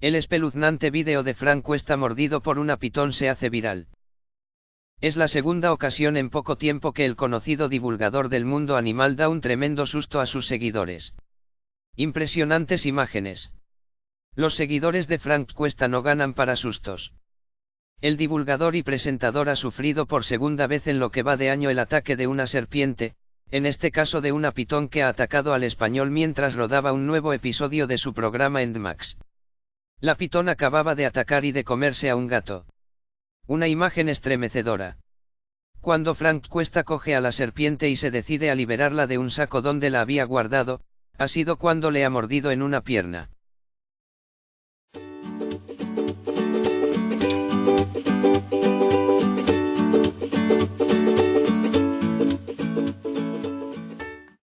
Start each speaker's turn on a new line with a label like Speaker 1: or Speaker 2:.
Speaker 1: El espeluznante vídeo de Frank Cuesta mordido por una pitón se hace viral. Es la segunda ocasión en poco tiempo que el conocido divulgador del mundo animal da un tremendo susto a sus seguidores. Impresionantes imágenes. Los seguidores de Frank Cuesta no ganan para sustos. El divulgador y presentador ha sufrido por segunda vez en lo que va de año el ataque de una serpiente, en este caso de una pitón que ha atacado al español mientras rodaba un nuevo episodio de su programa Endmax. La pitón acababa de atacar y de comerse a un gato. Una imagen estremecedora. Cuando Frank Cuesta coge a la serpiente y se decide a liberarla de un saco donde la había guardado, ha sido cuando le ha mordido en una pierna.